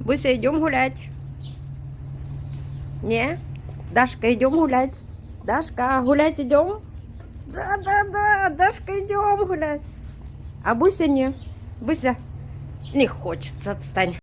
Буся, идем гулять. Не? Дашка, идем гулять. Дашка, гулять идем? Да, да, да, Дашка, идем гулять. А Буся не. Буся, не хочется, отстань.